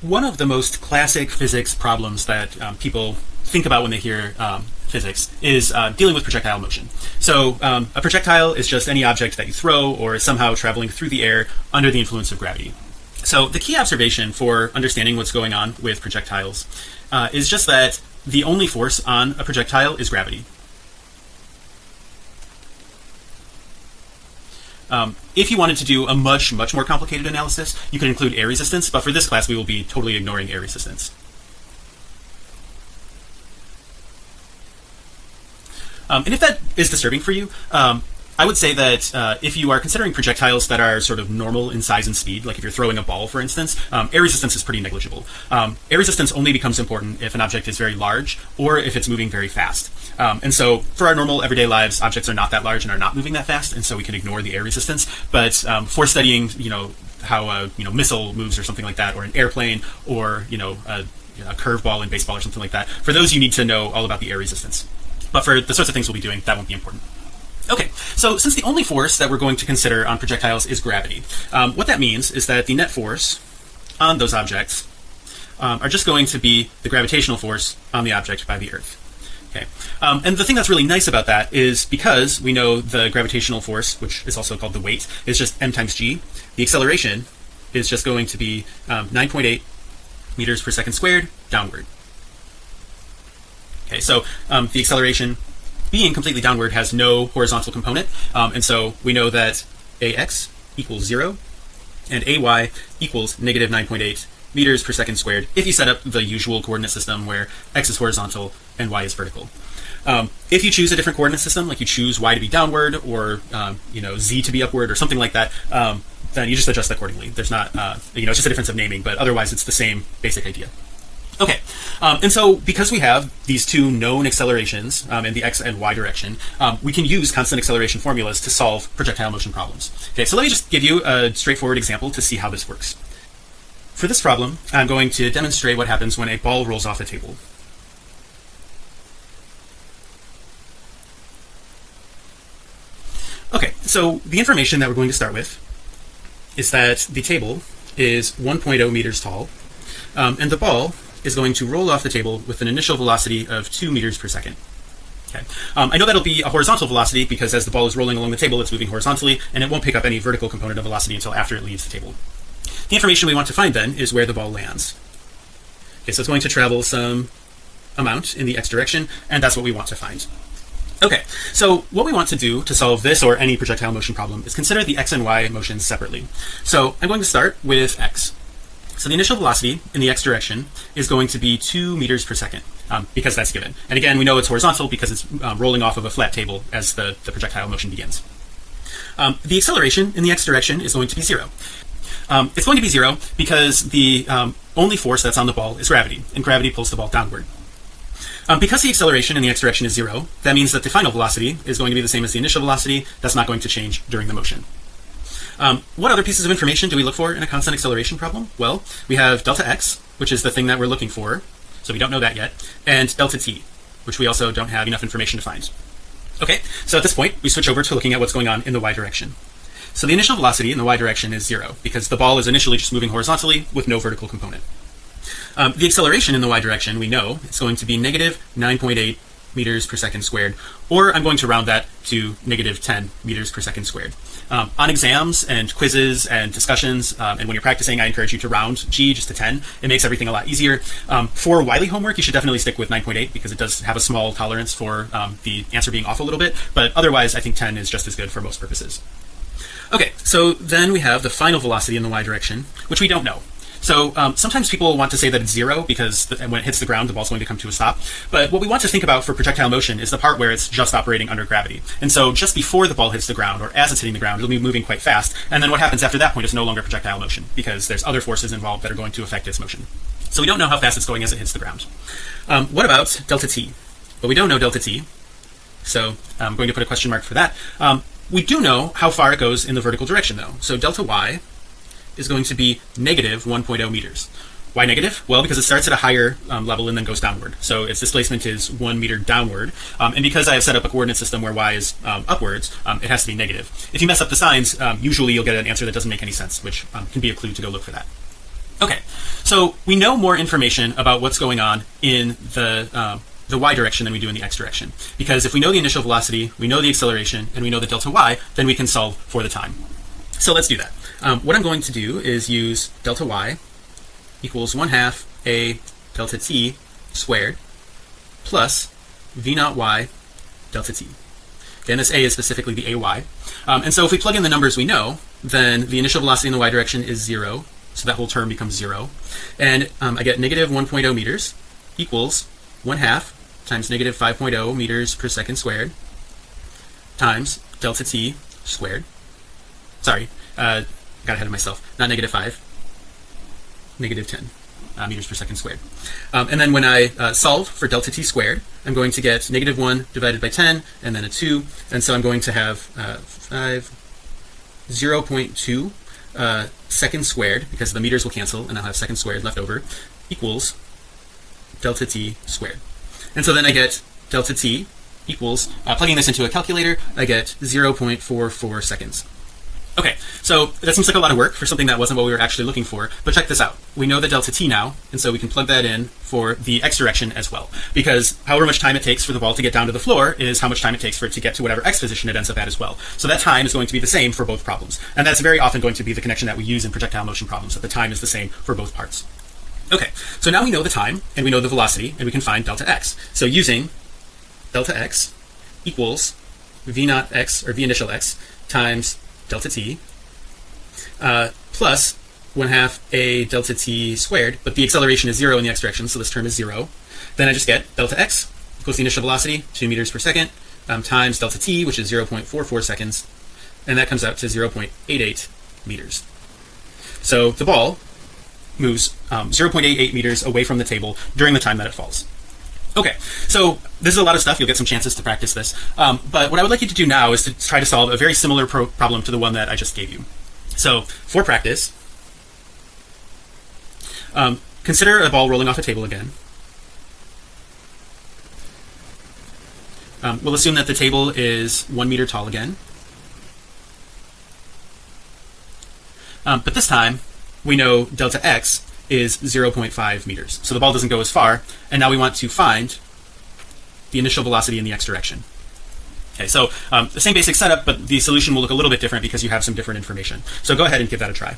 one of the most classic physics problems that um, people think about when they hear um, physics is uh, dealing with projectile motion. So um, a projectile is just any object that you throw or is somehow traveling through the air under the influence of gravity. So the key observation for understanding what's going on with projectiles uh, is just that the only force on a projectile is gravity. Um, if you wanted to do a much much more complicated analysis you could include air resistance but for this class we will be totally ignoring air resistance. Um, and if that is disturbing for you um, I would say that uh, if you are considering projectiles that are sort of normal in size and speed like if you're throwing a ball for instance um, air resistance is pretty negligible. Um, air resistance only becomes important if an object is very large or if it's moving very fast. Um, and so for our normal everyday lives objects are not that large and are not moving that fast and so we can ignore the air resistance. But um, for studying you know how a you know missile moves or something like that or an airplane or you know a, a curveball in baseball or something like that for those you need to know all about the air resistance. But for the sorts of things we'll be doing that won't be important Okay, so since the only force that we're going to consider on projectiles is gravity, um, what that means is that the net force on those objects um, are just going to be the gravitational force on the object by the Earth. Okay, um, and the thing that's really nice about that is because we know the gravitational force, which is also called the weight, is just m times g. The acceleration is just going to be um, 9.8 meters per second squared downward. Okay, so um, the acceleration being completely downward has no horizontal component. Um, and so we know that ax equals 0 and ay equals negative 9.8 meters per second squared if you set up the usual coordinate system where x is horizontal and y is vertical. Um, if you choose a different coordinate system like you choose y to be downward or um, you know z to be upward or something like that um, then you just adjust accordingly. There's not uh, you know it's just a difference of naming but otherwise it's the same basic idea Okay, um, and so because we have these two known accelerations um, in the x and y direction, um, we can use constant acceleration formulas to solve projectile motion problems. Okay, so let me just give you a straightforward example to see how this works. For this problem, I'm going to demonstrate what happens when a ball rolls off a table. Okay, so the information that we're going to start with is that the table is 1.0 meters tall, um, and the ball is going to roll off the table with an initial velocity of two meters per second. Okay. Um, I know that'll be a horizontal velocity because as the ball is rolling along the table it's moving horizontally and it won't pick up any vertical component of velocity until after it leaves the table. The information we want to find then is where the ball lands. Okay so it's going to travel some amount in the x direction and that's what we want to find. Okay. So what we want to do to solve this or any projectile motion problem is consider the x and y motions separately. So I'm going to start with x so the initial velocity in the x direction is going to be two meters per second um, because that's given. And again, we know it's horizontal because it's um, rolling off of a flat table as the, the projectile motion begins. Um, the acceleration in the x direction is going to be zero. Um, it's going to be zero because the um, only force that's on the ball is gravity and gravity pulls the ball downward. Um, because the acceleration in the x direction is zero, that means that the final velocity is going to be the same as the initial velocity. That's not going to change during the motion. Um, what other pieces of information do we look for in a constant acceleration problem? Well, we have delta x, which is the thing that we're looking for. So we don't know that yet. And delta t, which we also don't have enough information to find. Okay, so at this point, we switch over to looking at what's going on in the y direction. So the initial velocity in the y direction is zero because the ball is initially just moving horizontally with no vertical component. Um, the acceleration in the y direction, we know it's going to be negative 9.8 meters per second squared, or I'm going to round that to negative 10 meters per second squared. Um, on exams and quizzes and discussions, um, and when you're practicing, I encourage you to round G just to 10. It makes everything a lot easier. Um, for Wiley homework, you should definitely stick with 9.8 because it does have a small tolerance for um, the answer being off a little bit, but otherwise I think 10 is just as good for most purposes. Okay, so then we have the final velocity in the y direction, which we don't know. So um, sometimes people want to say that it's zero because the, when it hits the ground, the ball's going to come to a stop. But what we want to think about for projectile motion is the part where it's just operating under gravity. And so just before the ball hits the ground or as it's hitting the ground, it'll be moving quite fast. And then what happens after that point is no longer projectile motion because there's other forces involved that are going to affect its motion. So we don't know how fast it's going as it hits the ground. Um, what about delta t? But we don't know delta t. So I'm going to put a question mark for that. Um, we do know how far it goes in the vertical direction though. So delta y is going to be negative 1.0 meters. Why negative? Well, because it starts at a higher um, level and then goes downward. So its displacement is one meter downward. Um, and because I have set up a coordinate system where y is um, upwards, um, it has to be negative. If you mess up the signs, um, usually you'll get an answer that doesn't make any sense, which um, can be a clue to go look for that. Okay, so we know more information about what's going on in the the y direction than we do in the x direction because if we know the initial velocity we know the acceleration and we know the delta y then we can solve for the time so let's do that um, what I'm going to do is use delta y equals 1 half a delta t squared plus v naught y delta t. And this a is specifically the ay um, and so if we plug in the numbers we know then the initial velocity in the y direction is zero. So that whole term becomes zero. And um, I get negative 1.0 meters equals 1 half times negative 5.0 meters per second squared times delta t squared. Sorry uh, got ahead of myself. Not negative 5 negative 10 uh, meters per second squared. Um, and then when I uh, solve for delta t squared I'm going to get negative 1 divided by 10 and then a 2 and so I'm going to have uh, 5 0.2 uh, second squared because the meters will cancel and I'll have second squared left over equals delta t squared. And so then I get delta t equals uh, plugging this into a calculator I get 0.44 seconds okay so that seems like a lot of work for something that wasn't what we were actually looking for but check this out. We know the delta t now and so we can plug that in for the x direction as well. Because however much time it takes for the ball to get down to the floor is how much time it takes for it to get to whatever x position it ends up at as well. So that time is going to be the same for both problems. And that's very often going to be the connection that we use in projectile motion problems that the time is the same for both parts. Okay so now we know the time and we know the velocity and we can find delta x. So using delta x equals v naught x or v initial x times delta t uh, plus 1 half a delta t squared but the acceleration is zero in the x direction so this term is zero. Then I just get delta x equals the initial velocity 2 meters per second um, times delta t which is 0.44 seconds and that comes out to 0.88 meters. So the ball moves um, 0.88 meters away from the table during the time that it falls okay so this is a lot of stuff. You'll get some chances to practice this. Um, but what I would like you to do now is to try to solve a very similar pro problem to the one that I just gave you. So for practice um, consider a ball rolling off a table again. Um, we'll assume that the table is one meter tall again. Um, but this time we know delta x is 0.5 meters. So the ball doesn't go as far and now we want to find the initial velocity in the x direction. Okay so um, the same basic setup but the solution will look a little bit different because you have some different information. So go ahead and give that a try